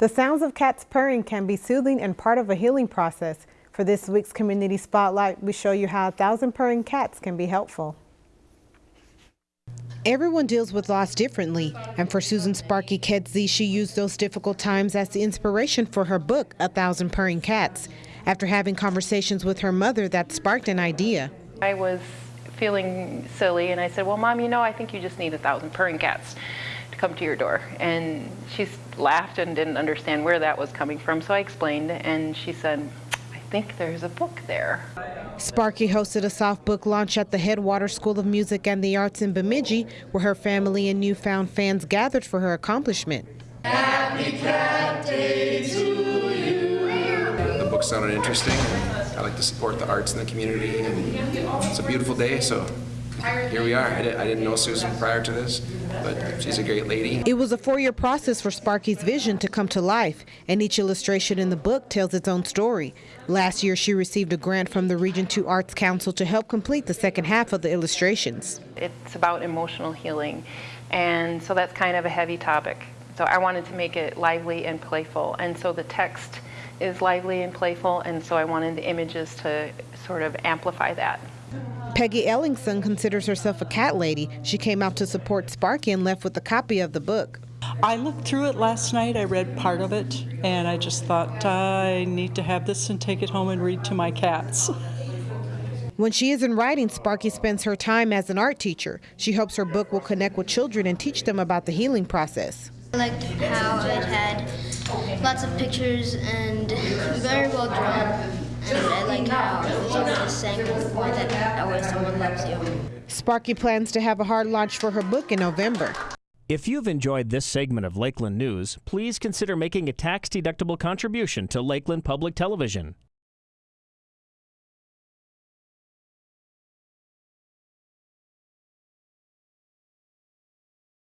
The sounds of cats purring can be soothing and part of a healing process. For this week's Community Spotlight, we show you how a thousand purring cats can be helpful. Everyone deals with loss differently, and for Susan Sparky Kedzie, she used those difficult times as the inspiration for her book, A Thousand Purring Cats. After having conversations with her mother, that sparked an idea. I was feeling silly, and I said, well, Mom, you know, I think you just need a thousand purring cats to come to your door. And she laughed and didn't understand where that was coming from, so I explained, and she said, I think there's a book there. Sparky hosted a soft book launch at the Headwater School of Music and the Arts in Bemidji, where her family and newfound fans gathered for her accomplishment. Happy Cat Day to you. The book sounded interesting. I like to support the arts in the community, and it's a beautiful day, so here we are. I, did, I didn't know Susan prior to this, but she's a great lady. It was a four-year process for Sparky's vision to come to life, and each illustration in the book tells its own story. Last year, she received a grant from the Region 2 Arts Council to help complete the second half of the illustrations. It's about emotional healing, and so that's kind of a heavy topic. So I wanted to make it lively and playful, and so the text is lively and playful, and so I wanted the images to sort of amplify that. Peggy Ellingson considers herself a cat lady. She came out to support Sparky and left with a copy of the book. I looked through it last night. I read part of it, and I just thought I need to have this and take it home and read to my cats. When she isn't writing, Sparky spends her time as an art teacher. She hopes her book will connect with children and teach them about the healing process. I liked how it had lots of pictures and very well drawn. Saying to the point that always someone loves you. Sparky plans to have a hard launch for her book in November. If you've enjoyed this segment of Lakeland News, please consider making a tax-deductible contribution to Lakeland Public Television.